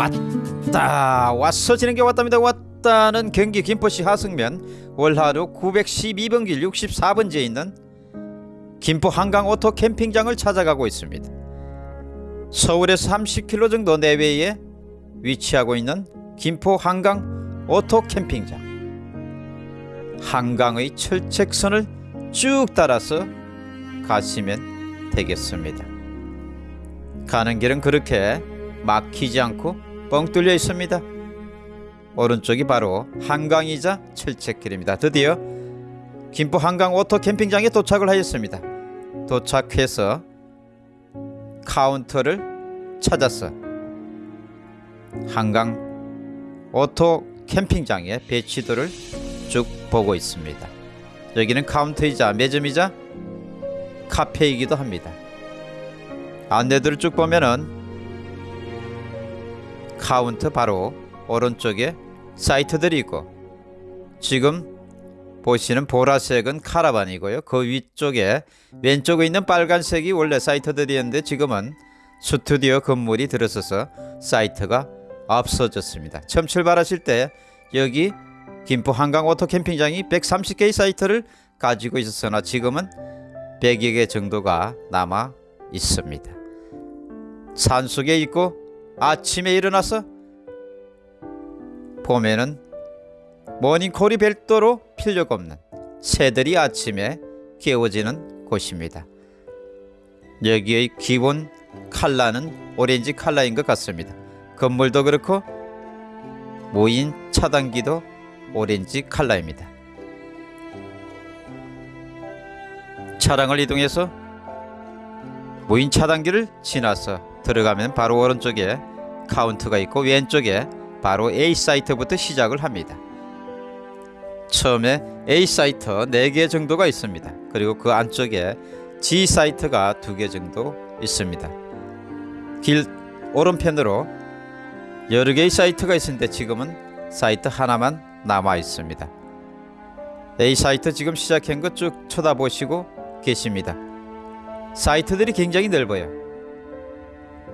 왔다. 왔어. 지는 게 왔답니다. 왔다는 경기 김포시 하성면. 월하로 912번 길 64번지에 있는 김포 한강 오토 캠핑장을 찾아가고 있습니다. 서울에서 30km 정도 내외에 위치하고 있는 김포 한강 오토 캠핑장. 한강의 철책선을 쭉 따라서 가시면 되겠습니다. 가는 길은 그렇게 막히지 않고 뻥 뚫려 있습니다. 오른쪽이 바로 한강이자 철책길입니다. 드디어 김포 한강 오토 캠핑장에 도착을 하였습니다. 도착해서 카운터를 찾아서 한강 오토 캠핑장의 배치도를 쭉 보고 있습니다. 여기는 카운터이자 매점이자 카페이기도 합니다. 안내들을 쭉 보면은 카운터 바로 오른쪽에 사이트들이 있고 지금 보시는 보라색은 카라반이고요. 그 위쪽에 왼쪽에 있는 빨간색이 원래 사이트들이었는데 지금은 스튜디오 건물이 들어서서 사이트가 없어졌습니다. 처음 출발하실 때 여기 김포 한강 오토 캠핑장이 130개의 사이트를 가지고 있었으나 지금은 100여 개 정도가 남아 있습니다. 산속에 있고 아침에 일어나서 봄에는 모닝콜이 별도로 필요가 없는 새들이 아침에 깨워지는 곳입니다. 여기의 기본 칼라는 오렌지 칼라인 것 같습니다. 건물도 그렇고 무인 차단기도 오렌지 칼라입니다. 차량을 이동해서 무인 차단기를 지나서 들어가면 바로 오른쪽에 카운터가 있고 왼쪽에 바로 A 사이트부터 시작을 합니다. 처음에 A 사이트 4개 정도가 있습니다. 그리고 그 안쪽에 G 사이트가 2개 정도 있습니다. 길 오른편으로 여러 개의 사이트가 있는데 지금은 사이트 하나만 남아 있습니다. A 사이트 지금 시작한 거쭉 쳐다보시고 계십니다. 사이트들이 굉장히 넓어요.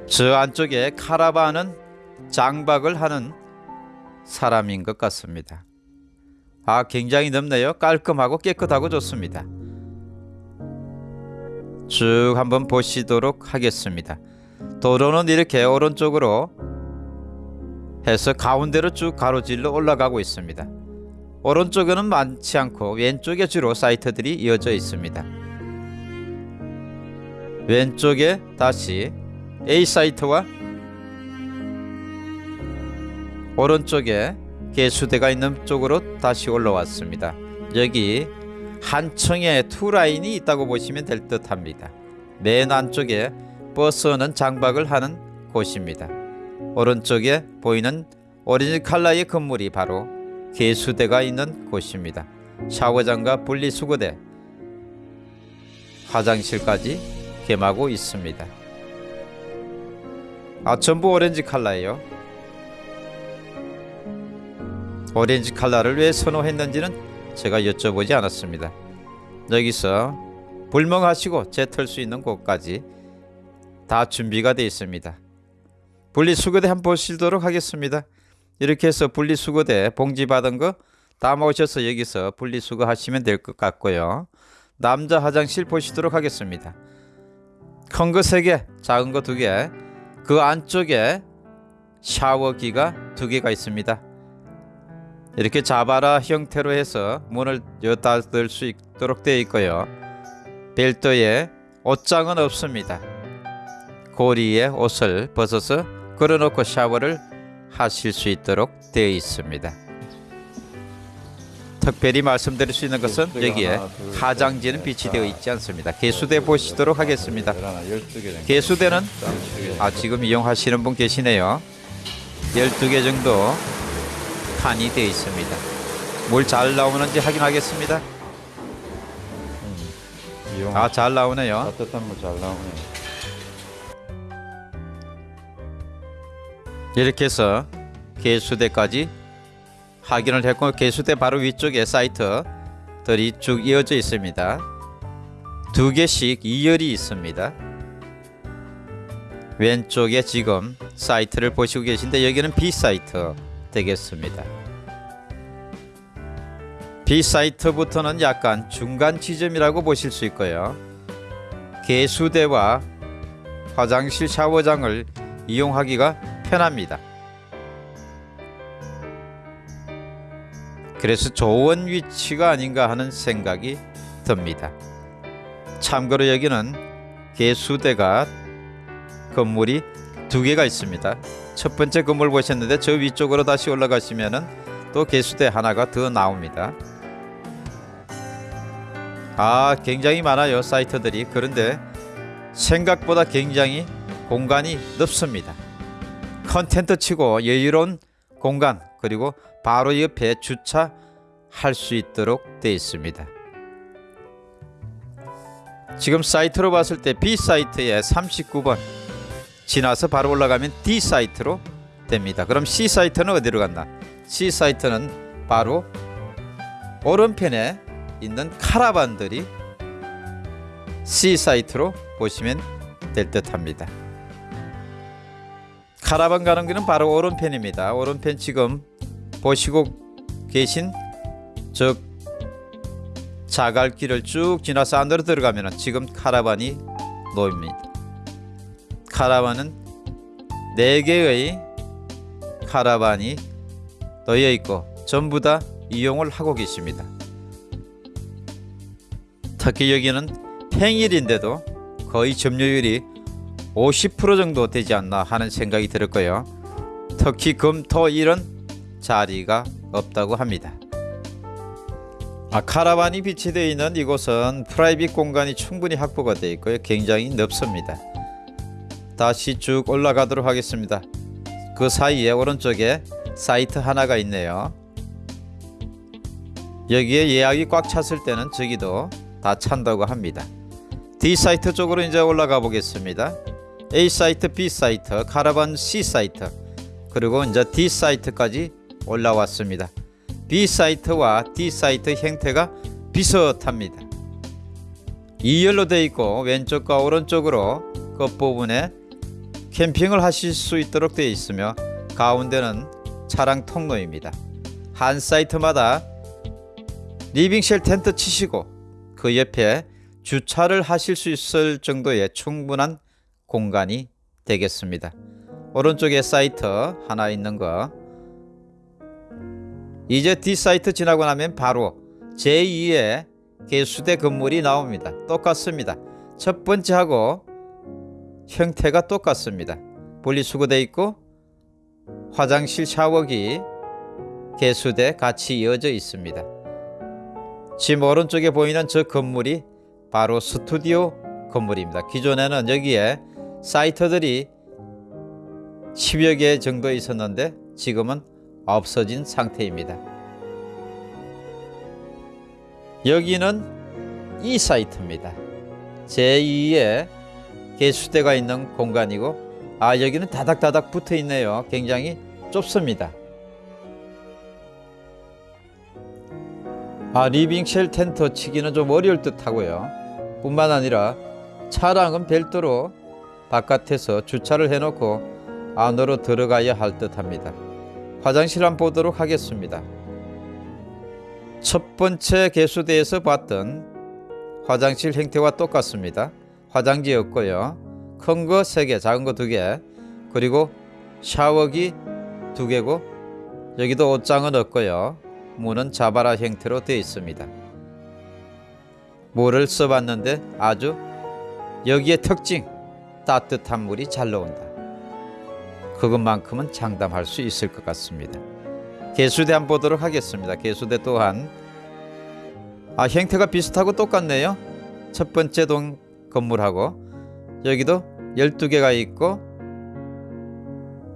저 안쪽에 카라반은 장박을 하는 사람인 것 같습니다. 아, 굉장히 넓네요. 깔끔하고 깨끗하고 좋습니다. 쭉 한번 보시도록 하겠습니다. 도로는 이렇게 오른쪽으로 해서 가운데로 쭉 가로질러 올라가고 있습니다. 오른쪽에는 많지 않고 왼쪽에 주로 사이트들이 이어져 있습니다. 왼쪽에 다시 A 사이트와 오른쪽에 개수대가 있는 쪽으로 다시 올라왔습니다. 여기 한 층에 two 라인이 있다고 보시면 될 듯 합니다. 맨 안쪽에 버스는 장박을 하는 곳입니다. 오른쪽에 보이는 오렌지 칼라의 건물이 바로 개수대가 있는 곳입니다. 샤워장과 분리수거대, 화장실까지 겸하고 있습니다. 아 전부 오렌지 칼라예요. 오렌지 칼라를 왜 선호했는지는 제가 여쭤보지 않았습니다. 여기서 불멍하시고 재털 수 있는 곳까지 다 준비가 되어 있습니다. 분리수거대 한번 보시도록 하겠습니다. 이렇게 해서 분리수거대 봉지 받은 거 담아오셔서 여기서 분리수거 하시면 될 것 같고요. 남자 화장실 보시도록 하겠습니다. 큰 거 3개, 작은 거 2개, 그 안쪽에 샤워기가 2개가 있습니다. 이렇게 자바라 형태로 해서 문을 닫을 수 있도록 되어 있고요. 별도의 옷장은 없습니다. 고리에 옷을 벗어서 걸어놓고 샤워를 하실 수 있도록 되어 있습니다. 특별히 말씀드릴 수 있는 것은 여기에 화장지는 비치되어 있지 않습니다. 개수대 보시도록 하겠습니다. 개수대는 아 지금 이용하시는 분 계시네요. 12개 정도 칸이 되어 있습니다. 물 잘 나오는지 확인하겠습니다. 아 잘 나오네요. 따뜻한 물 잘 나오네. 이렇게 해서 개수대까지 확인을 했고 개수대 바로 위쪽에 사이트들이 쭉 이어져 있습니다. 두 개씩 2열이 있습니다. 왼쪽에 지금 사이트를 보시고 계신데 여기는 B 사이트 되겠습니다. B 사이트부터는 약간 중간 지점이라고 보실 수 있고요. 개수대와 화장실 샤워장을 이용하기가 편합니다. 그래서 좋은 위치가 아닌가 하는 생각이 듭니다. 참고로 여기는 개수대가 건물이 두 개가 있습니다. 첫 번째 건물 보셨는데 저 위쪽으로 다시 올라가시면은 또 개수대 하나가 더 나옵니다. 아, 굉장히 많아요. 사이트들이. 그런데 생각보다 굉장히 공간이 넓습니다. 큰 텐트 치고 여유로운 공간 그리고 바로 옆에 주차할 수 있도록 되어 있습니다. 지금 사이트로 봤을 때 B 사이트에 39번 지나서 바로 올라가면 D 사이트로 됩니다. 그럼 C 사이트는 어디로 갔나? C 사이트는 바로 오른편에 있는 카라반들이 C 사이트로 보시면 될 듯합니다. 카라반 가는 길은 바로 오른편입니다. 오른편 지금 보시고 계신 저 자갈길을 쭉 지나서 안으로 들어가면 지금 카라반이 놓입니다. 카라반은 네 개의 카라반이 놓여 있고 전부 다 이용을 하고 계십니다. 특히 여기는 평일인데도 거의 점유율이 50% 정도 되지 않나 하는 생각이 들었고요. 특히 금, 토, 일은 자리가 없다고 합니다. 아, 카라반이 비치되어 있는 이곳은 private 공간이 충분히 확보가 되어 있고요. 굉장히 넓습니다. 다시 쭉 올라가도록 하겠습니다. 그 사이에 오른쪽에 사이트 하나가 있네요. 여기에 예약이 꽉 찼을 때는 저기도 다 찬다고 합니다. D 사이트 쪽으로 이제 올라가 보겠습니다. A 사이트, B 사이트, 카라반 C 사이트, 그리고 이제 D 사이트까지 올라왔습니다. B 사이트와 D 사이트 형태가 비슷합니다. 2열로 되어 있고 왼쪽과 오른쪽으로 끝부분에 캠핑을 하실 수 있도록 되어 있으며 가운데는 차량 통로입니다. 한 사이트마다 living shell 텐트 치시고 그 옆에 주차를 하실 수 있을 정도의 충분한 공간이 되겠습니다. 오른쪽에 사이트 하나 있는 거 이제 D 사이트 지나고 나면 바로 제2의 개수대 건물이 나옵니다. 똑같습니다. 첫 번째하고 형태가 똑같습니다. 분리수거되어 있고 화장실 샤워기 개수대 같이 이어져 있습니다. 지금 오른쪽에 보이는 저 건물이 바로 스튜디오 건물입니다. 기존에는 여기에 사이트들이 10여 개 정도 있었는데 지금은 없어진 상태입니다. 여기는 이 사이트입니다. 제2의 개수대가 있는 공간이고 아 여기는 다닥다닥 붙어 있네요. 굉장히 좁습니다. 아 living shell 텐트 치기는 좀 어려울 듯 하고요. 뿐만 아니라 차량은 별도로 바깥에서 주차를 해놓고 안으로 들어가야 할 듯합니다. 화장실 한번 보도록 하겠습니다. 첫 번째 개수대에서 봤던 화장실 형태와 똑같습니다. 화장지 없고요. 큰 거 3개, 작은 거 2개, 그리고 샤워기 2개고 여기도 옷장은 없고요. 문은 자바라 형태로 되어 있습니다. 물을 써봤는데 아주 여기에 특징 따뜻한 물이 잘 나온다. 그것만큼은 장담할 수 있을 것 같습니다. 개수대 한번 보도록 하겠습니다. 개수대 또한 아 형태가 비슷하고 똑같네요. 첫 번째 동 건물하고 여기도 12개가 있고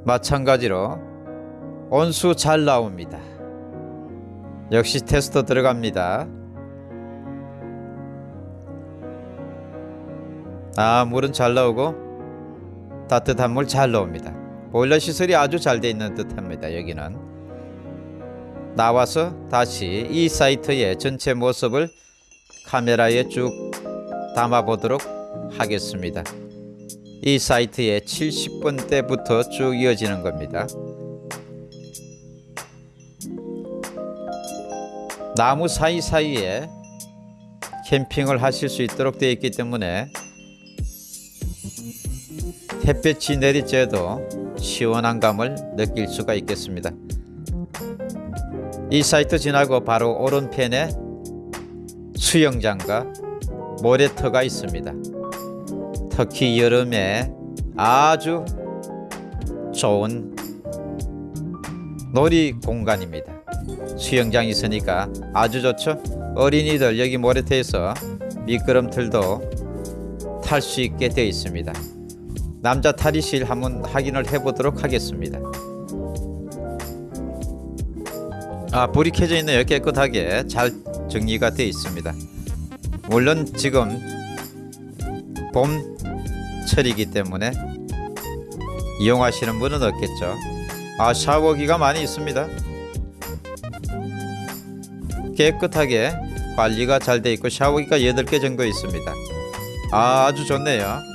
마찬가지로 온수 잘 나옵니다. 역시 테스터 들어갑니다. 아 물은 잘 나오고 따뜻한 물 잘 나옵니다. 보일러 시설이 아주 잘 되어 있는 듯합니다. 여기는 나와서 다시 이 사이트의 전체 모습을 카메라에 쭉 담아 보도록 하겠습니다. 이 사이트의 70번대부터 쭉 이어지는 겁니다. 나무 사이사이에 캠핑을 하실 수 있도록 되어 있기 때문에 햇볕이 내리쬐도 시원한 감을 느낄 수가 있겠습니다. 이 사이트 지나고 바로 오른편에 수영장과 모래터가 있습니다. 특히 여름에 아주 좋은 놀이 공간입니다. 수영장이 있으니까 아주 좋죠. 어린이들 여기 모래터에서 미끄럼틀도 탈 수 있게 되어 있습니다. 남자 탈의실 한번 확인을 해보도록 하겠습니다. 아 불이 켜져 있네요. 깨끗하게 잘 정리가 되어 있습니다. 물론 지금 봄철이기 때문에 이용하시는 분은 없겠죠. 아 샤워기가 많이 있습니다. 깨끗하게 관리가 잘 돼 있고 샤워기가 8개 정도 있습니다. 아, 아주 좋네요.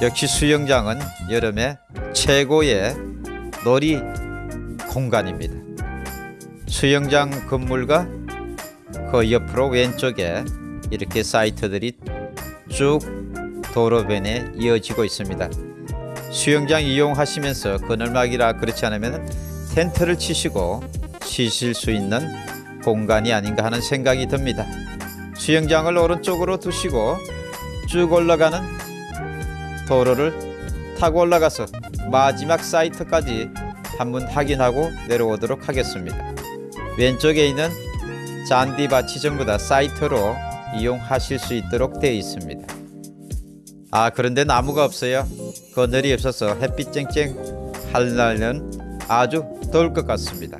역시 수영장은 여름에 최고의 놀이 공간입니다. 수영장 건물과 그 옆으로 왼쪽에 이렇게 사이트들이 쭉 도로변에 이어지고 있습니다. 수영장 이용하시면서 그늘막이라 그렇지 않으면 텐트를 치시고 쉬실 수 있는 공간이 아닌가 하는 생각이 듭니다. 수영장을 오른쪽으로 두시고 쭉 올라가는 도로를 타고 올라가서 마지막 사이트까지 한번 확인하고 내려오도록 하겠습니다. 왼쪽에 있는 잔디밭이 전부 다 사이트로 이용하실 수 있도록 되어 있습니다. 아 그런데 나무가 없어요. 그늘이 없어서 햇빛 쨍쨍 할 날은 아주 더울 것 같습니다.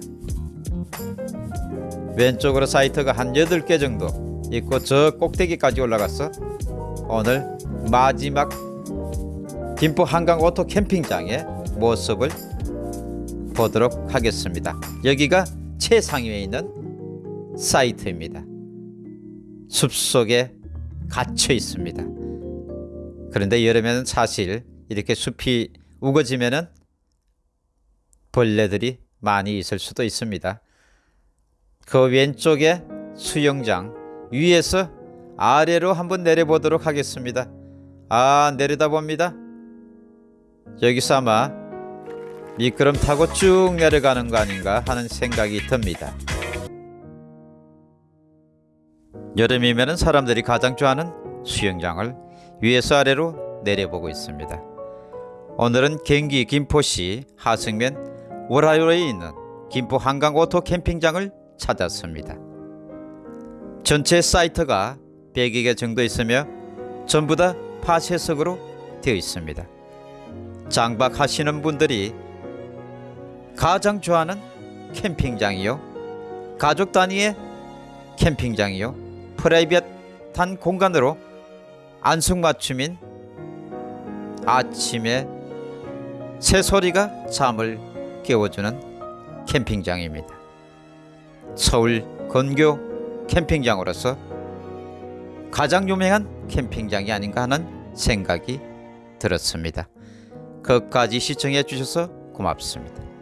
왼쪽으로 사이트가 한 8개 정도 있고 저 꼭대기까지 올라가서 오늘 마지막 김포 한강 오토 캠핑장의 모습을 보도록 하겠습니다. 여기가 최상위에 있는 사이트입니다. 숲속에 갇혀 있습니다. 그런데 여름에는 사실 이렇게 숲이 우거지면은 벌레들이 많이 있을 수도 있습니다. 그 왼쪽에 수영장 위에서 아래로 한번 내려보도록 하겠습니다. 아 내려다 봅니다. 여기서 아마 미끄럼 타고 쭉 내려가는 거 아닌가 하는 생각이 듭니다. 여름이면 사람들이 가장 좋아하는 수영장을 위에서 아래로 내려보고 있습니다. 오늘은 경기 김포시 하성면 월하로에 있는 김포 한강 오토 캠핑장을 찾았습니다. 전체 사이트가 100여 개 정도 있으며 전부 다 파쇄석으로 되어 있습니다. 장박하시는 분들이 가장 좋아하는 캠핑장이요. 가족 단위의 캠핑장이요. 프라이빗한 공간으로 안성맞춤인 아침에 새소리가 잠을 깨워주는 캠핑장입니다. 서울 건교 캠핑장으로서 가장 유명한 캠핑장이 아닌가 하는 생각이 들었습니다. 끝까지 시청해 주셔서 고맙습니다.